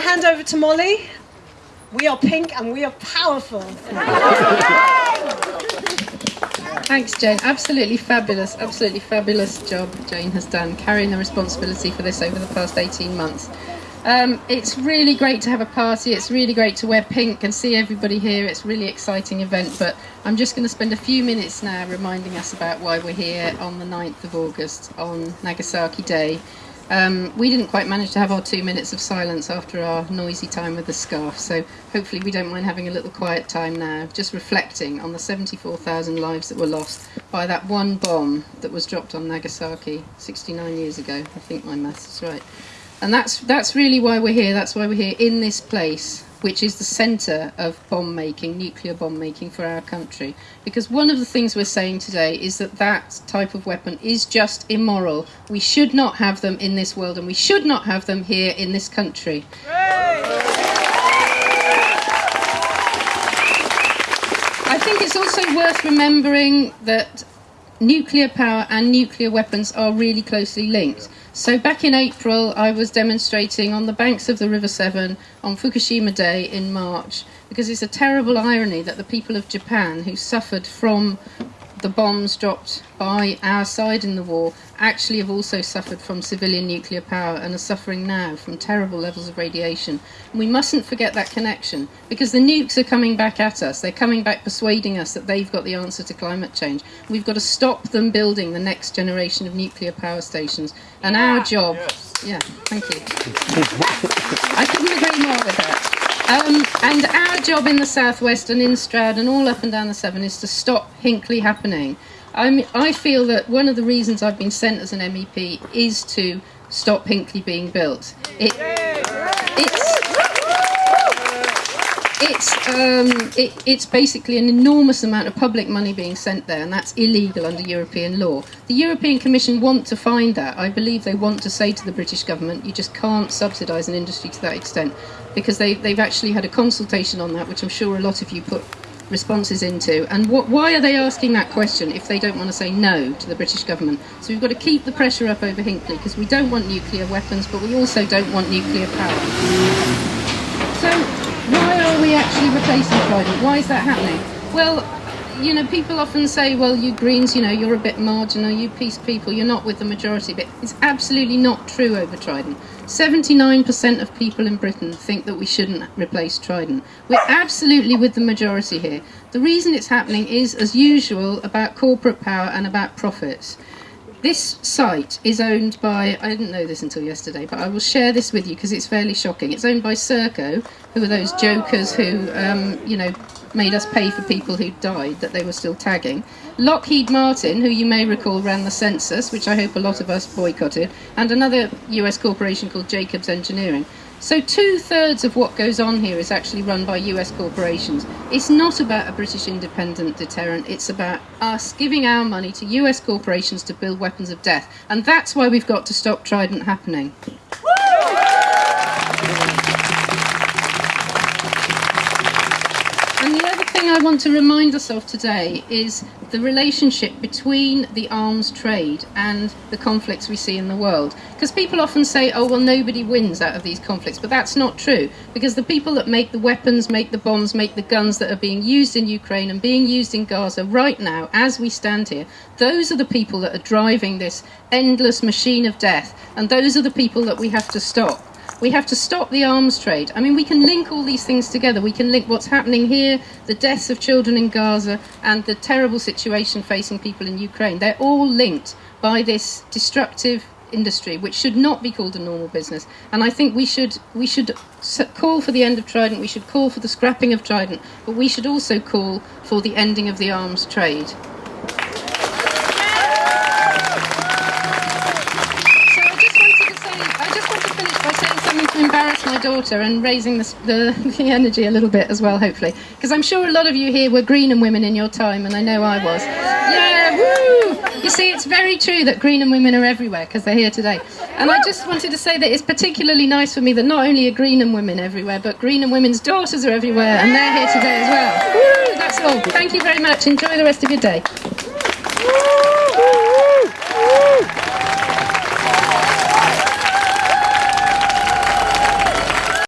to hand over to Molly. We are pink and we are powerful. Thanks, Jane. Absolutely fabulous, absolutely fabulous job Jane has done carrying the responsibility for this over the past 18 months. Um, it's really great to have a party. It's really great to wear pink and see everybody here. It's a really exciting event. But I'm just going to spend a few minutes now reminding us about why we're here on the 9th of August on Nagasaki Day. Um, we didn't quite manage to have our two minutes of silence after our noisy time with the scarf, so hopefully we don't mind having a little quiet time now, just reflecting on the 74,000 lives that were lost by that one bomb that was dropped on Nagasaki 69 years ago. I think my maths is right. And that's, that's really why we're here. That's why we're here in this place, which is the centre of bomb making, nuclear bomb making for our country. Because one of the things we're saying today is that that type of weapon is just immoral. We should not have them in this world, and we should not have them here in this country. I think it's also worth remembering that nuclear power and nuclear weapons are really closely linked. So back in April, I was demonstrating on the banks of the River Severn on Fukushima Day in March because it's a terrible irony that the people of Japan who suffered from the bombs dropped by our side in the war actually have also suffered from civilian nuclear power and are suffering now from terrible levels of radiation. And we mustn't forget that connection because the nukes are coming back at us. They're coming back persuading us that they've got the answer to climate change. We've got to stop them building the next generation of nuclear power stations. And our job, Yes. yeah, thank you. I couldn't agree more with that. Um, and our job in the southwest and in Stroud and all up and down the Severn is to stop Hinkley happening. I'm, I feel that one of the reasons I've been sent as an MEP is to stop Hinkley being built. It, it's it's um, it, it's basically an enormous amount of public money being sent there, and that's illegal under European law. The European Commission want to find that. I believe they want to say to the British government, you just can't subsidise an industry to that extent, because they, they've actually had a consultation on that, which I'm sure a lot of you put responses into. And what, why are they asking that question if they don't want to say no to the British government? So we've got to keep the pressure up over Hinkley because we don't want nuclear weapons, but we also don't want nuclear power. So why are we actually replacing Trident? Why is that happening? Well, you know, people often say, well, you Greens, you know, you're a bit marginal, you peace people, you're not with the majority, but it's absolutely not true over Trident. 79% of people in Britain think that we shouldn't replace Trident. We're absolutely with the majority here. The reason it's happening is, as usual, about corporate power and about profits. This site is owned by, I didn't know this until yesterday, but I will share this with you because it's fairly shocking. It's owned by Serco, who are those jokers who, um, you know, made us pay for people who died that they were still tagging. Lockheed Martin, who you may recall ran the census, which I hope a lot of us boycotted, and another US corporation called Jacobs Engineering. So two thirds of what goes on here is actually run by US corporations. It's not about a British independent deterrent, it's about us giving our money to US corporations to build weapons of death. And that's why we've got to stop Trident happening. Thing I want to remind us of today is the relationship between the arms trade and the conflicts we see in the world. Because people often say, oh, well, nobody wins out of these conflicts, but that's not true. Because the people that make the weapons, make the bombs, make the guns that are being used in Ukraine and being used in Gaza right now, as we stand here, those are the people that are driving this endless machine of death. And those are the people that we have to stop. We have to stop the arms trade. I mean, we can link all these things together. We can link what's happening here, the deaths of children in Gaza, and the terrible situation facing people in Ukraine. They're all linked by this destructive industry, which should not be called a normal business. And I think we should we should call for the end of Trident. We should call for the scrapping of Trident, but we should also call for the ending of the arms trade. My daughter and raising the, the, the energy a little bit as well, hopefully. Because I'm sure a lot of you here were Greenham women in your time, and I know I was. Yeah, woo! You see, it's very true that Greenham women are everywhere because they're here today. And I just wanted to say that it's particularly nice for me that not only are Greenham women everywhere, but Greenham women's daughters are everywhere, and they're here today as well. Woo! That's all. Thank you very much. Enjoy the rest of your day.